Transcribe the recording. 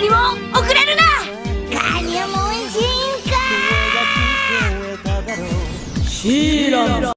何も遅れるな。ニしか。シーラン